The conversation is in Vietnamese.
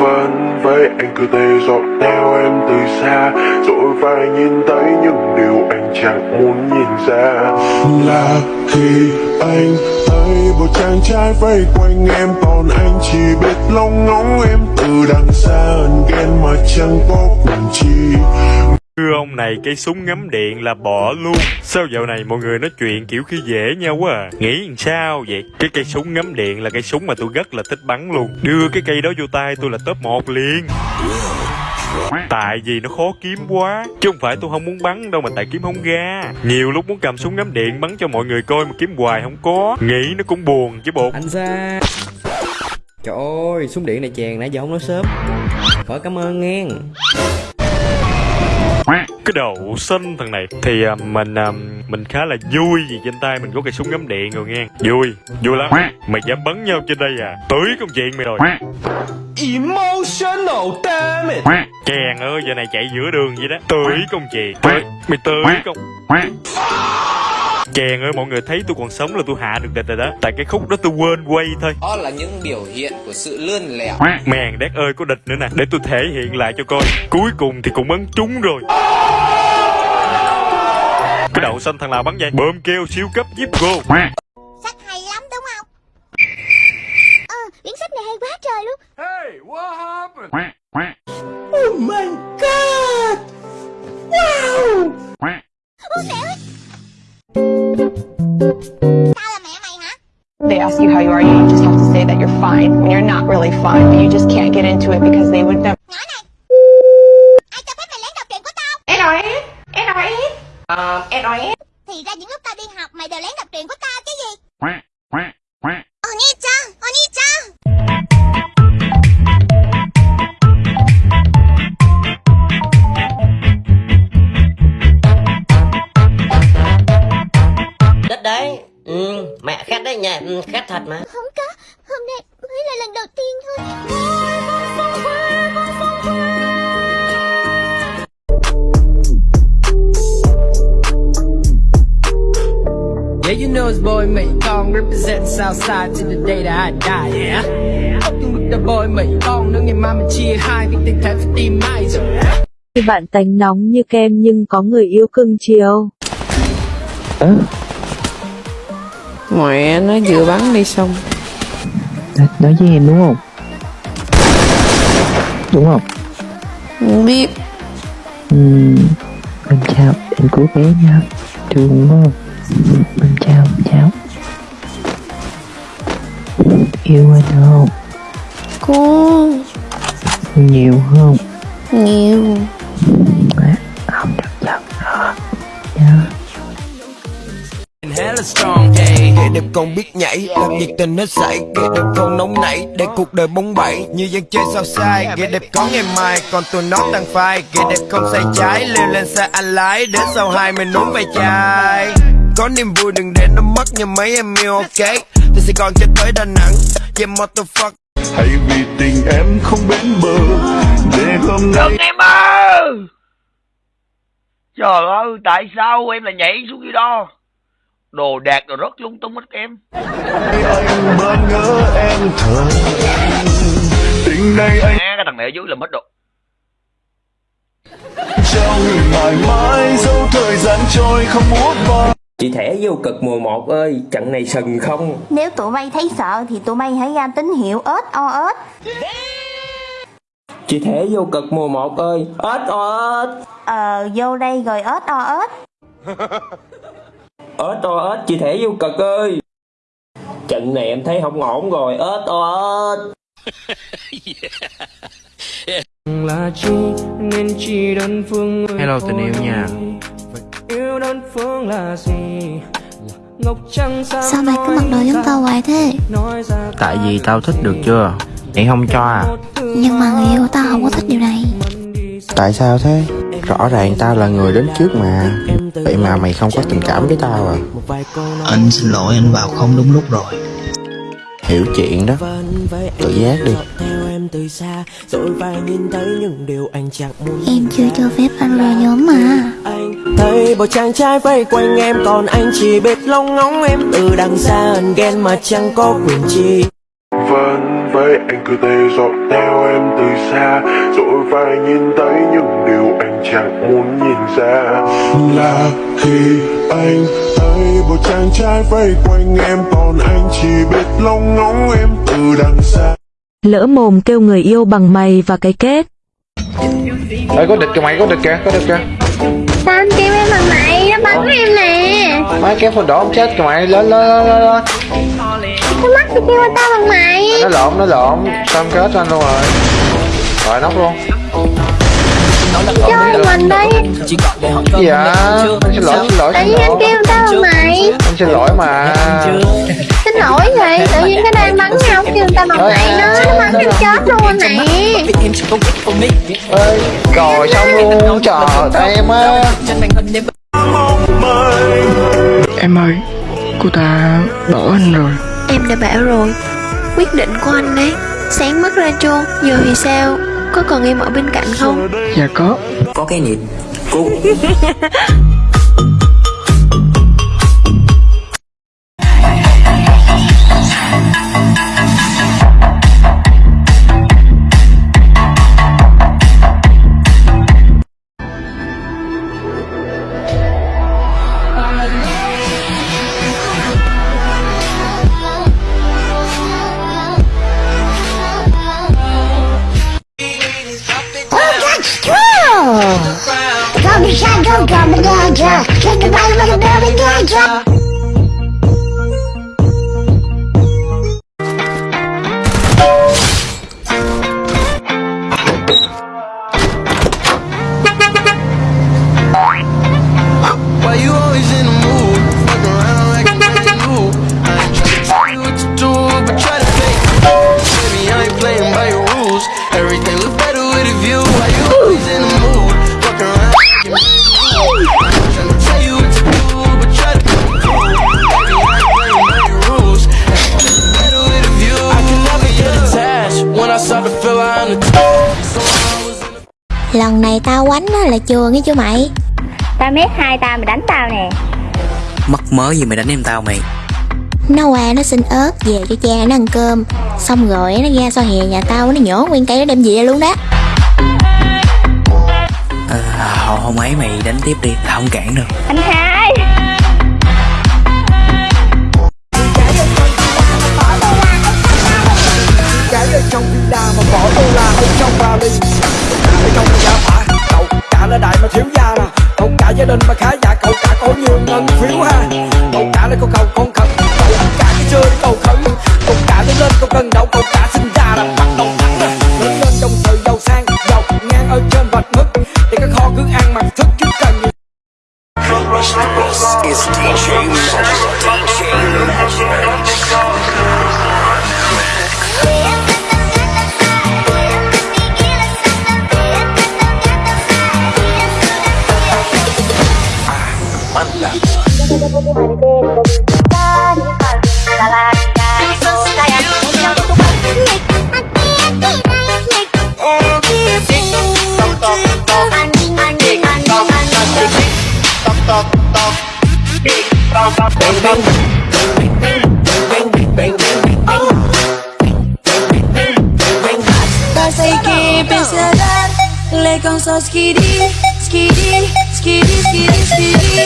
vấn với anh cứ thế dõi theo em từ xa. Rồi phải nhìn thấy những điều anh chẳng muốn nhìn ra. Là khi anh thấy một chàng trai vây quanh em, còn anh chỉ biết lóng ngóng em từ đằng xa ẩn ghen mà chẳng có quyền chi. Thưa ông này cây súng ngắm điện là bỏ luôn. Sao dạo này mọi người nói chuyện kiểu khi dễ nhau quá à? Nghĩ làm sao vậy? Cái cây súng ngắm điện là cây súng mà tôi rất là thích bắn luôn. Đưa cái cây đó vô tay tôi là top 1 liền. Tại vì nó khó kiếm quá. Chứ không phải tôi không muốn bắn đâu mà tại kiếm không ra. Nhiều lúc muốn cầm súng ngắm điện bắn cho mọi người coi mà kiếm hoài không có. Nghĩ nó cũng buồn chứ bột Anh ra Trời ơi, súng điện này chèn nãy giờ không nói sớm. Khỏi cảm ơn nghe cái đầu xinh thằng này thì à, mình à, mình khá là vui vì trên tay mình có cây súng ngắm điện rồi nghe. Vui vui lắm. Mày dám bắn nhau trên đây à? Tới công chuyện mày rồi. Emotional damn it chèn ơi giờ này chạy giữa đường vậy đó. Tới công chuyện. Tới mày tới công chèn ơi mọi người thấy tôi còn sống là tôi hạ được địch rồi đó. Tại cái khúc đó tôi quên quay thôi. Đó là những biểu hiện của sự lươn lẹo mèn đét ơi có địch nữa nè. Để tôi thể hiện lại cho coi. Cuối cùng thì cũng bắn trúng rồi. Cái đậu xanh thằng nào bắn vậy? Bơm keo siêu cấp giúp go you just have to say that you're fine when you're not really fine, but you just can't get into it because they would never. Nhỏ này Ai cho phép mày lén đọc truyện của tao? NRS? NRS? Um, NRS? Thì ra những lúc tao đi học mày đều lén đọc truyện của tao chứ gì? Oni-chan, Oni-chan Đất đấy ừ, Mẹ khét đấy nhỉ ừ, Khét thật mà Không có, hôm nay mới là lần đầu tiên thôi Yeah, you know it's boy Mỹ Con represent Southside to the day that I die, yeah? Fucking with the boy Mỹ Con Nếu ngày mai mình chia hai Thì tình thể phải tìm ai rồi Khi bạn tánh nóng như kem nhưng có người yêu cưng chiều. Mẹ nó vừa bắn đi xong. Nói với em đúng không đúng không? Không biết. Ừm, em chào em cứu bé nha. Thương đúng không? Em chào em chào yêu anh không? Cô, nhiều không? Nhiều. À, không được giận strong, hey Kẻ đẹp còn biết nhảy. Làm nhiệt tình hết sảy Kẻ đẹp không nóng nảy. Để cuộc đời bóng bẩy Như dân chơi sao sai. Kẻ đẹp có ngày mai Còn tụi nó tăng phai. Kẻ đẹp không say trái Leo lên xe anh lái. Đến sau hai mình uống vài chai. Có niềm vui đừng để nó mất Như mấy em yêu ok? Từ Sài Gòn cho tới Đà Nẵng Yeah motherfucker hãy vì tình em không bến bờ để hôm nay Đừng em ơi! Trời ơi tại sao em lại nhảy xuống dưới đó Đồ đạc đồ rất lung tung hết em anh bơ ngỡ em. Thở tình này anh À, cái thằng này ở dưới làm hết đồ. Trao người mãi mãi dấu thời gian trôi không muốn qua Chị thẻ vô cực mùa 1 ơi Trận này sừng không? Nếu tụi bay thấy sợ thì tụi bay hãy ra tín hiệu ớt o ớt Chị thẻ vô cực mùa 1 ơi ớt o ớt Ờ, vô đây rồi ớt o ớt ớt o ớt chị thẻ vô cực ơi. Trận này em thấy không ổn rồi. Ớt o ớt là chi nên chỉ đơn phương Hello, tình yêu nha. yêu đơn phương là gì? Là ngọc trăng sao Sao mày cứ mặc đồ giống tao hoài thế? tại vì tao thích được chưa? Mày không cho à? Nhưng mà người yêu tao không có thích điều này. tại sao thế? Rõ ràng tao là người đến trước mà vậy mà mày không có tình cảm với tao à? Anh xin lỗi anh vào không đúng lúc rồi. Hiểu chuyện đó. Tự giác đi. Em chưa cho phép anh vào nhóm mà. Thấy bao chàng trai vây quanh em Còn anh chỉ biết lóng ngóng em. Từ đằng xa ẩn ghen mà chẳng có quyền chi với anh cứ thế dõi theo em từ xa. Rồi phải nhìn thấy những điều anh chẳng muốn nhìn ra. Là khi anh thấy một chàng trai vây quanh em còn anh chỉ biết lông ngóng em từ đằng xa. Lỡ mồm kêu người yêu bằng mày và cái kết. Ê có địch kìa mày có địch kìa có địch kìa. Sao anh kêu em bằng mày Nó bắn em nè Mấy kéo phần đỏ không chết kìa mày lên lên lên lên lên. Nó mắt thì kêu tao bằng mày. Nó lộn nó lộn em kết anh luôn rồi? Rồi nóc luôn. Chơi mình đi Dạ Anh xin lỗi xin lỗi xin vì anh lỗi. kêu tao bằng mày. Anh xin lỗi mà. Xin lỗi vậy Tự nhiên cái đang bắn nhau kêu tao bằng mày nó Nó bắn em chết luôn nè Ê Rồi xong luôn Trời em á Em ơi, cô ta bỏ anh rồi. Em đã bảo rồi. Quyết định của anh đấy Sáng mất ra chôn Giờ thì sao? Có còn em ở bên cạnh không? Dạ có. Có cái nhịp. Cút Come and get ya. Kick the bottom of the building, get ya. Tao quánh á là chừa nghe chưa mày? Tao mét hai tao mày đánh tao nè. Mắc mớ gì mày đánh em tao mày? Nó qua nó xin ớt về cho cha nó ăn cơm. Xong rồi nó ra so hè nhà tao nó nhổ nguyên cây nó đem về luôn đó. Ờ, Không không ấy mày đánh tiếp đi Tao không cản đâu Anh hai Pasayki pensalar le konsos skiri skiri skiri skiri skiri